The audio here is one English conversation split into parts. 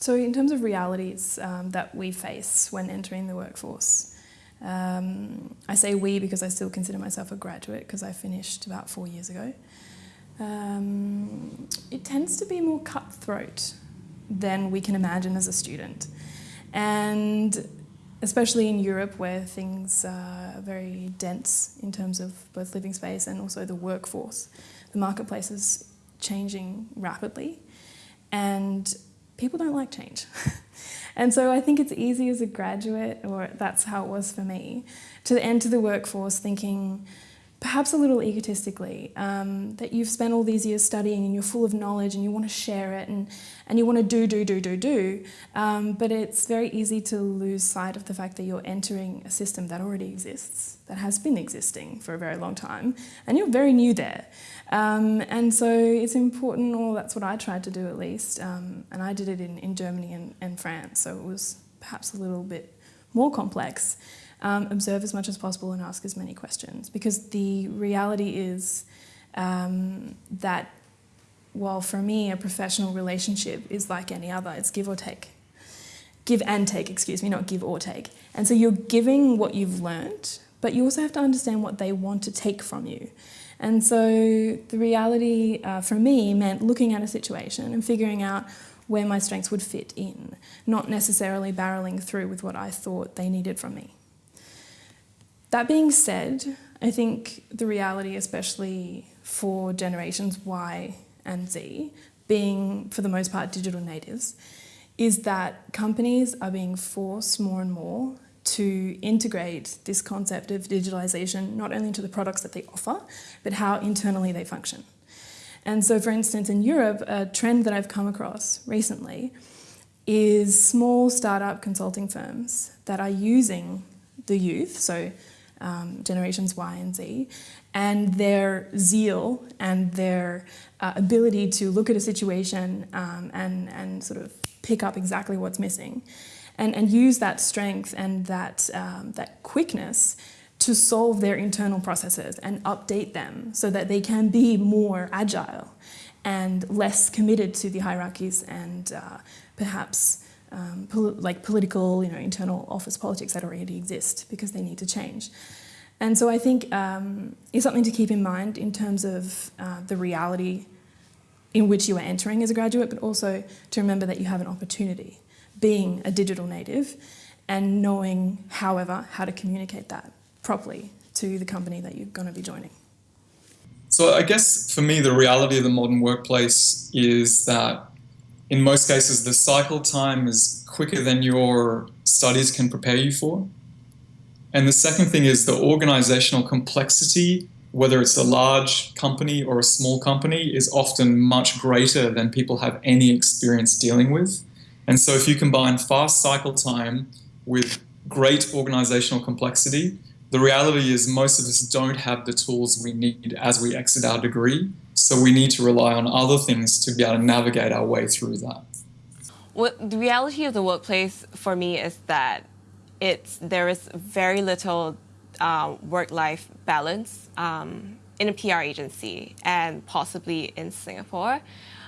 So in terms of realities um, that we face when entering the workforce, um, I say we because I still consider myself a graduate because I finished about four years ago. Um, it tends to be more cutthroat than we can imagine as a student. And especially in Europe where things are very dense in terms of both living space and also the workforce. The marketplace is changing rapidly and people don't like change. and so I think it's easy as a graduate, or that's how it was for me, to enter the workforce thinking, perhaps a little egotistically, um, that you've spent all these years studying and you're full of knowledge and you want to share it and, and you want to do, do, do, do, do. Um, but it's very easy to lose sight of the fact that you're entering a system that already exists, that has been existing for a very long time, and you're very new there. Um, and so it's important, or that's what I tried to do at least, um, and I did it in, in Germany and, and France, so it was perhaps a little bit more complex um, observe as much as possible and ask as many questions because the reality is um, that while for me a professional relationship is like any other, it's give or take. Give and take, excuse me, not give or take. And so you're giving what you've learned, but you also have to understand what they want to take from you. And so the reality uh, for me meant looking at a situation and figuring out where my strengths would fit in, not necessarily barreling through with what I thought they needed from me. That being said, I think the reality, especially for generations Y and Z, being for the most part digital natives, is that companies are being forced more and more to integrate this concept of digitalisation not only into the products that they offer, but how internally they function. And so, for instance, in Europe, a trend that I've come across recently is small startup consulting firms that are using the youth, so um, generations Y and Z, and their zeal and their uh, ability to look at a situation um, and, and sort of pick up exactly what's missing and, and use that strength and that, um, that quickness to solve their internal processes and update them so that they can be more agile and less committed to the hierarchies and uh, perhaps um, pol like political, you know, internal office politics that already exist because they need to change. And so I think um, it's something to keep in mind in terms of uh, the reality in which you are entering as a graduate, but also to remember that you have an opportunity being a digital native and knowing, however, how to communicate that properly to the company that you're going to be joining. So I guess for me, the reality of the modern workplace is that in most cases, the cycle time is quicker than your studies can prepare you for. And the second thing is the organizational complexity, whether it's a large company or a small company, is often much greater than people have any experience dealing with. And so if you combine fast cycle time with great organizational complexity, the reality is most of us don't have the tools we need as we exit our degree. So we need to rely on other things to be able to navigate our way through that. Well, the reality of the workplace for me is that it's there is very little uh, work-life balance um, in a PR agency and possibly in Singapore.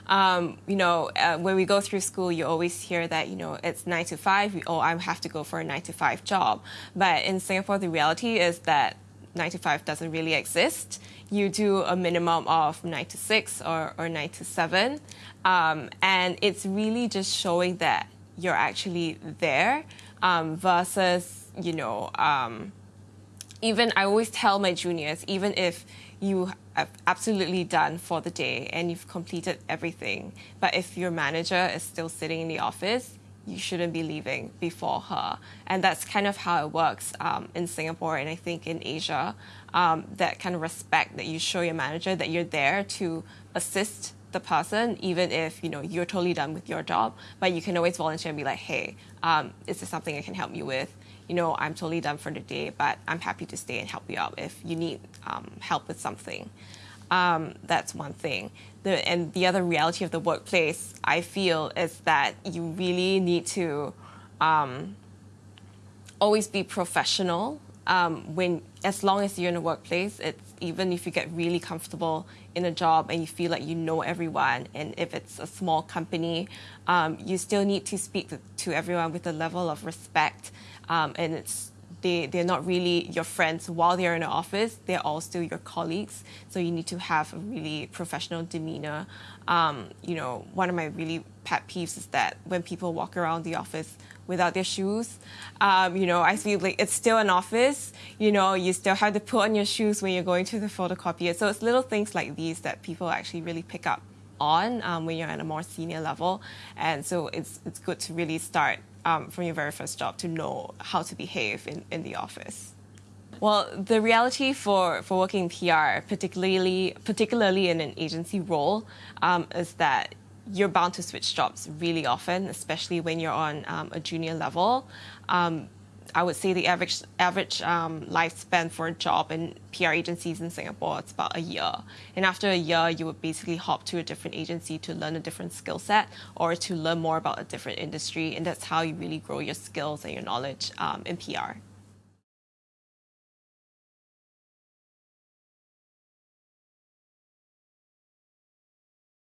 Um, you know, uh, when we go through school, you always hear that, you know, it's nine to five, five, oh, I have to go for a nine to five job. But in Singapore, the reality is that nine to five doesn't really exist. You do a minimum of nine to six or, or nine to seven. Um, and it's really just showing that you're actually there um, versus, you know, um, even I always tell my juniors, even if you have absolutely done for the day and you've completed everything, but if your manager is still sitting in the office, you shouldn't be leaving before her. And that's kind of how it works um, in Singapore and I think in Asia. Um, that kind of respect that you show your manager that you're there to assist the person, even if you know you're totally done with your job. But you can always volunteer and be like, "Hey, um, is there something I can help you with?" You know, I'm totally done for the day, but I'm happy to stay and help you out if you need um, help with something. Um, that's one thing. The, and the other reality of the workplace, I feel, is that you really need to um, always be professional um, when as long as you're in a workplace, it's even if you get really comfortable in a job and you feel like you know everyone, and if it's a small company, um, you still need to speak to, to, everyone with a level of respect, um, and it's they, they're not really your friends while they're in the office. They're all still your colleagues. So you need to have a really professional demeanor. Um, you know, one of my really pet peeves is that when people walk around the office without their shoes, um, you know, I feel like it's still an office. You know, you still have to put on your shoes when you're going to the photocopier. So it's little things like these that people actually really pick up on um, when you're at a more senior level. And so it's, it's good to really start um, from your very first job to know how to behave in, in the office. Well, the reality for, for working in PR, particularly particularly in an agency role, um, is that you're bound to switch jobs really often, especially when you're on um, a junior level. Um, I would say the average average um, lifespan for a job in PR agencies in Singapore it's about a year. And after a year, you would basically hop to a different agency to learn a different skill set or to learn more about a different industry, and that's how you really grow your skills and your knowledge um, in PR.